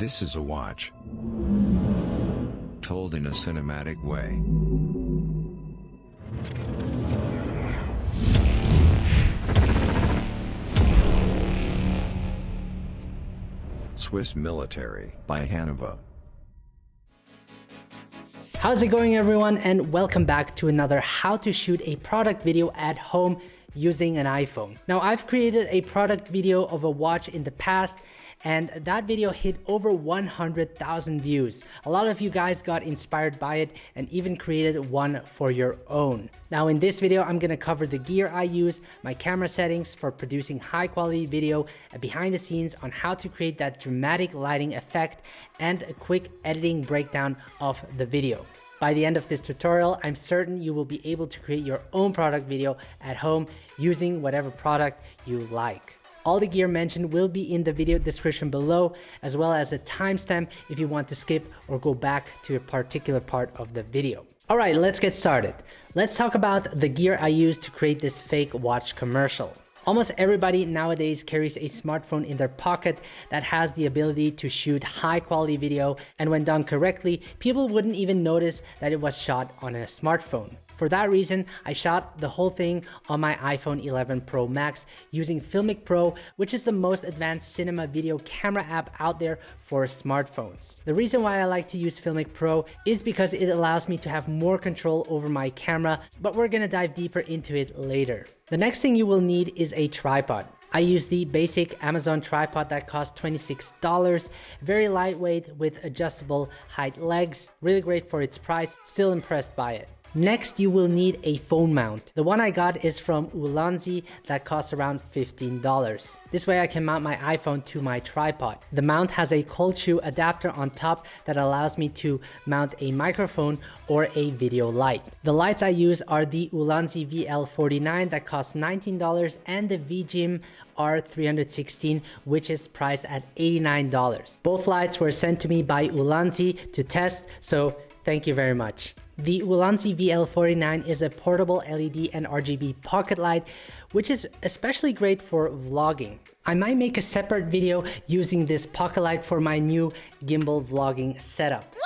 This is a watch. Told in a cinematic way. Swiss Military by Hanowa. How's it going everyone and welcome back to another how to shoot a product video at home using an iPhone. Now I've created a product video of a watch in the past and that video hit over 100,000 views. A lot of you guys got inspired by it and even created one for your own. Now in this video, I'm gonna cover the gear I use, my camera settings for producing high quality video, a behind the scenes on how to create that dramatic lighting effect, and a quick editing breakdown of the video. By the end of this tutorial, I'm certain you will be able to create your own product video at home using whatever product you like. All the gear mentioned will be in the video description below, as well as a timestamp if you want to skip or go back to a particular part of the video. All right, let's get started. Let's talk about the gear I used to create this fake watch commercial. Almost everybody nowadays carries a smartphone in their pocket that has the ability to shoot high quality video and when done correctly, people wouldn't even notice that it was shot on a smartphone. For that reason, I shot the whole thing on my iPhone 11 Pro Max using Filmic Pro, which is the most advanced cinema video camera app out there for smartphones. The reason why I like to use Filmic Pro is because it allows me to have more control over my camera, but we're gonna dive deeper into it later. The next thing you will need is a tripod. I use the basic Amazon tripod that costs $26, very lightweight with adjustable height legs, really great for its price, still impressed by it. Next, you will need a phone mount. The one I got is from Ulanzi that costs around $15. This way I can mount my iPhone to my tripod. The mount has a cold shoe adapter on top that allows me to mount a microphone or a video light. The lights I use are the Ulanzi VL49 that costs $19 and the VIJIM R316 which is priced at $89. Both lights were sent to me by Ulanzi to test so thank you very much. The Ulanzi VL49 is a portable LED and RGB pocket light, which is especially great for vlogging. I might make a separate video using this pocket light for my new gimbal vlogging setup.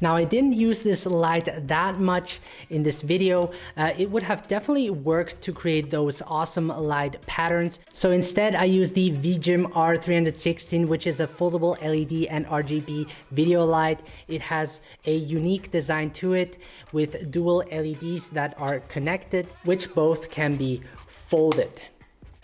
Now I didn't use this light that much in this video. Uh, it would have definitely worked to create those awesome light patterns. So instead I used the VIJIM R316 which is a foldable LED and RGB video light. It has a unique design to it with dual LEDs that are connected which both can be folded.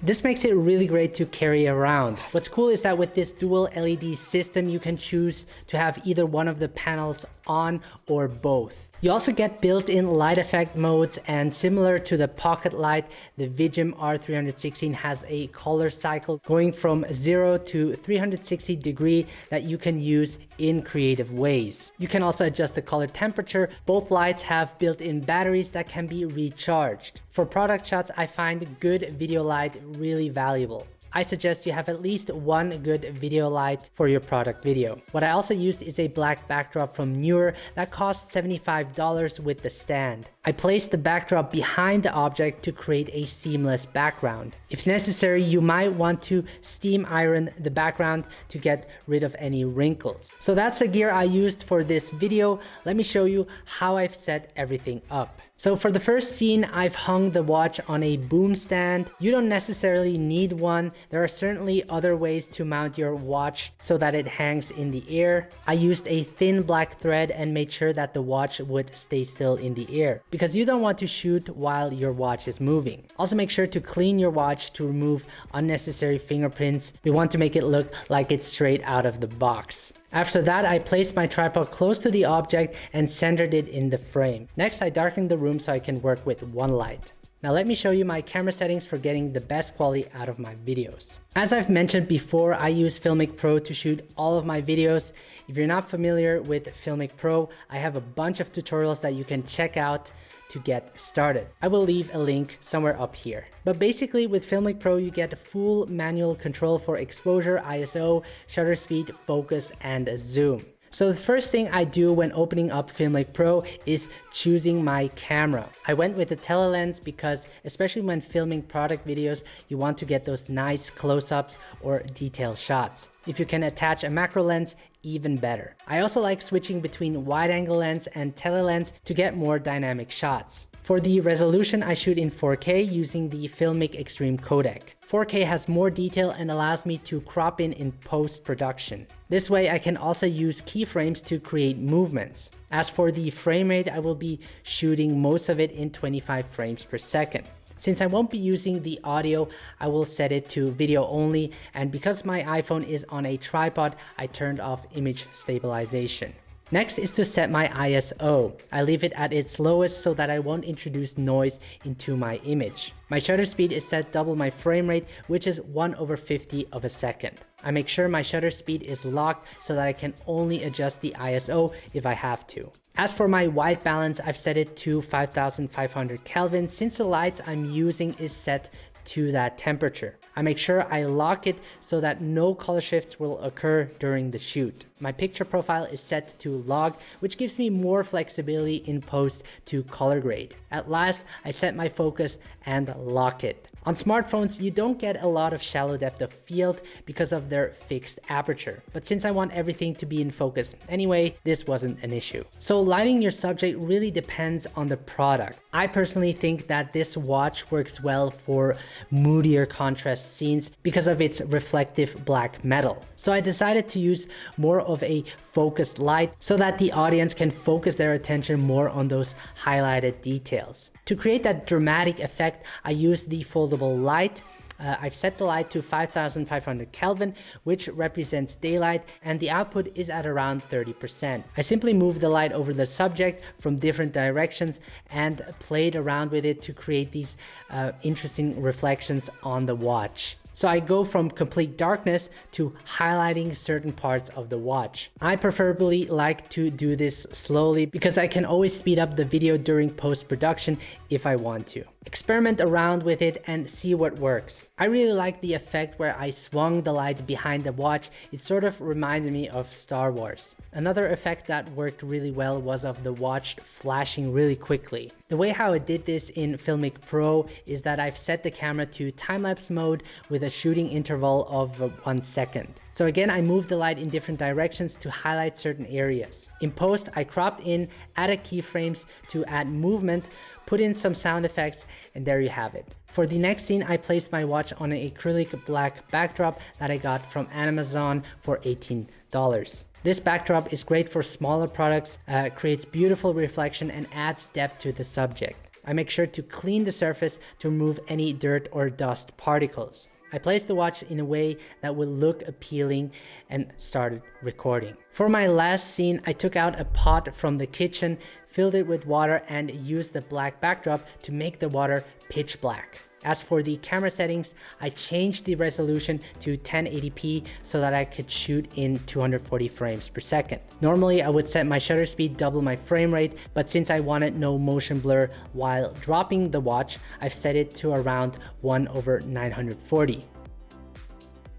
This makes it really great to carry around. What's cool is that with this dual LED system, you can choose to have either one of the panels on or both. You also get built-in light effect modes and similar to the Pocket Light, the VIJIM R316 has a color cycle going from 0 to 360 degree that you can use in creative ways. You can also adjust the color temperature. Both lights have built-in batteries that can be recharged. For product shots, I find good video light really valuable. I suggest you have at least one good video light for your product video. What I also used is a black backdrop from Neewer that cost $75 with the stand. I placed the backdrop behind the object to create a seamless background. If necessary, you might want to steam iron the background to get rid of any wrinkles. So that's the gear I used for this video. Let me show you how I've set everything up. So for the first scene, I've hung the watch on a boom stand. You don't necessarily need one. There are certainly other ways to mount your watch so that it hangs in the air. I used a thin black thread and made sure that the watch would stay still in the air because you don't want to shoot while your watch is moving. Also make sure to clean your watch to remove unnecessary fingerprints. We want to make it look like it's straight out of the box. After that, I placed my tripod close to the object and centered it in the frame. Next, I darkened the room so I can work with one light. Now let me show you my camera settings for getting the best quality out of my videos. As I've mentioned before, I use Filmic Pro to shoot all of my videos. If you're not familiar with Filmic Pro, I have a bunch of tutorials that you can check out to get started. I will leave a link somewhere up here. But basically with Filmic Pro, you get full manual control for exposure, ISO, shutter speed, focus, and zoom. So the first thing I do when opening up Filmic Pro is choosing my camera. I went with the telelens because especially when filming product videos, you want to get those nice close-ups or detailed shots. If you can attach a macro lens, even better. I also like switching between wide angle lens and tele lens to get more dynamic shots. For the resolution, I shoot in 4K using the Filmic Extreme codec. 4K has more detail and allows me to crop in in post-production. This way I can also use keyframes to create movements. As for the frame rate, I will be shooting most of it in 25 frames per second. Since I won't be using the audio, I will set it to video only and because my iPhone is on a tripod, I turned off image stabilization. Next is to set my ISO. I leave it at its lowest so that I won't introduce noise into my image. My shutter speed is set double my frame rate, which is 1 over 50 of a second. I make sure my shutter speed is locked so that I can only adjust the ISO if I have to. As for my white balance, I've set it to 5500 Kelvin since the lights I'm using is set to that temperature. I make sure I lock it so that no color shifts will occur during the shoot. My picture profile is set to log, which gives me more flexibility in post to color grade. At last, I set my focus and lock it. On smartphones, you don't get a lot of shallow depth of field because of their fixed aperture. But since I want everything to be in focus anyway, this wasn't an issue. So lighting your subject really depends on the product. I personally think that this watch works well for moodier contrast scenes because of its reflective black metal. So I decided to use more of a focused light so that the audience can focus their attention more on those highlighted details. To create that dramatic effect, I use the foldable light uh, I've set the light to 5500 Kelvin, which represents daylight, and the output is at around 30%. I simply moved the light over the subject from different directions and played around with it to create these uh, interesting reflections on the watch. So I go from complete darkness to highlighting certain parts of the watch. I preferably like to do this slowly because I can always speed up the video during post-production if I want to. Experiment around with it and see what works. I really like the effect where I swung the light behind the watch. It sort of reminds me of Star Wars. Another effect that worked really well was of the watch flashing really quickly. The way how I did this in Filmic Pro is that I've set the camera to time-lapse mode with a shooting interval of one second. So again, I moved the light in different directions to highlight certain areas. In post, I cropped in, added keyframes to add movement, put in some sound effects, and there you have it. For the next scene, I placed my watch on an acrylic black backdrop that I got from Amazon for $18. This backdrop is great for smaller products, uh, creates beautiful reflection and adds depth to the subject. I make sure to clean the surface to remove any dirt or dust particles. I placed the watch in a way that would look appealing and started recording. For my last scene, I took out a pot from the kitchen, filled it with water and used the black backdrop to make the water pitch black. As for the camera settings, I changed the resolution to 1080p so that I could shoot in 240 frames per second. Normally I would set my shutter speed double my frame rate, but since I wanted no motion blur while dropping the watch, I've set it to around 1 over 940.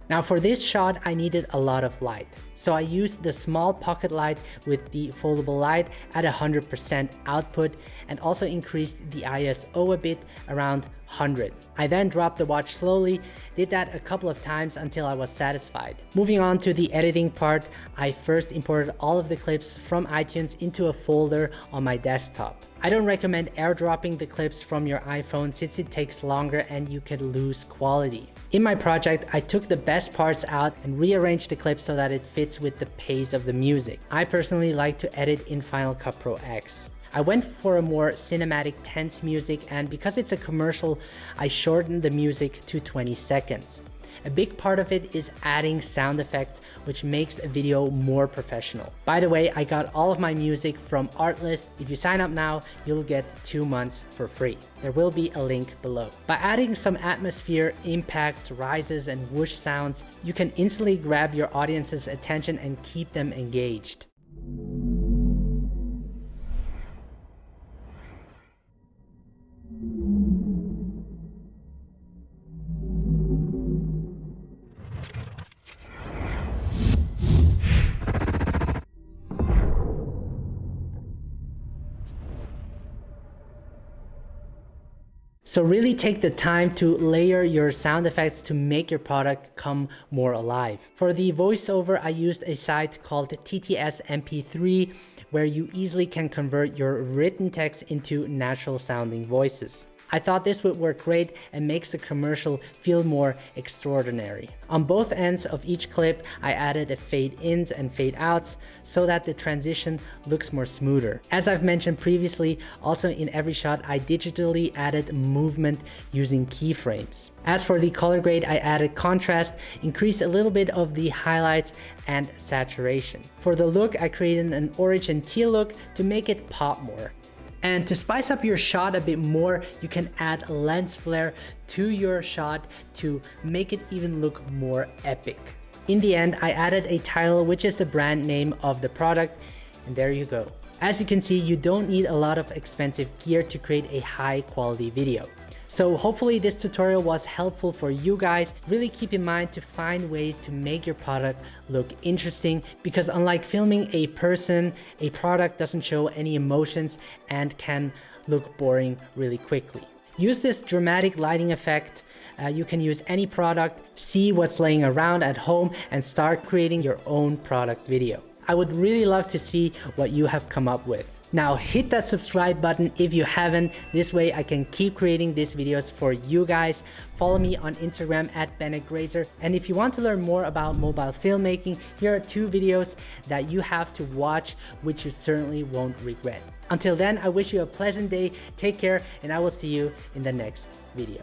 Now for this shot, I needed a lot of light. So I used the small pocket light with the foldable light at 100% output and also increased the ISO a bit around 100. I then dropped the watch slowly, did that a couple of times until I was satisfied. Moving on to the editing part, I first imported all of the clips from iTunes into a folder on my desktop. I don't recommend airdropping the clips from your iPhone since it takes longer and you could lose quality. In my project, I took the best parts out and rearranged the clips so that it fits with the pace of the music. I personally like to edit in Final Cut Pro X. I went for a more cinematic tense music and because it's a commercial, I shortened the music to 20 seconds. A big part of it is adding sound effects, which makes a video more professional. By the way, I got all of my music from Artlist. If you sign up now, you'll get two months for free. There will be a link below. By adding some atmosphere, impacts, rises, and whoosh sounds, you can instantly grab your audience's attention and keep them engaged. So really take the time to layer your sound effects to make your product come more alive. For the voiceover, I used a site called TTS MP3 where you easily can convert your written text into natural sounding voices. I thought this would work great and makes the commercial feel more extraordinary. On both ends of each clip, I added a fade ins and fade outs so that the transition looks more smoother. As I've mentioned previously, also in every shot, I digitally added movement using keyframes. As for the color grade, I added contrast, increased a little bit of the highlights and saturation. For the look, I created an orange and teal look to make it pop more. And to spice up your shot a bit more, you can add lens flare to your shot to make it even look more epic. In the end, I added a title, which is the brand name of the product, and there you go. As you can see, you don't need a lot of expensive gear to create a high quality video. So hopefully this tutorial was helpful for you guys. Really keep in mind to find ways to make your product look interesting because unlike filming a person, a product doesn't show any emotions and can look boring really quickly. Use this dramatic lighting effect. Uh, you can use any product, see what's laying around at home and start creating your own product video. I would really love to see what you have come up with. Now hit that subscribe button if you haven't. This way I can keep creating these videos for you guys. Follow me on Instagram at Bennett Grazer. And if you want to learn more about mobile filmmaking, here are two videos that you have to watch, which you certainly won't regret. Until then, I wish you a pleasant day, take care, and I will see you in the next video.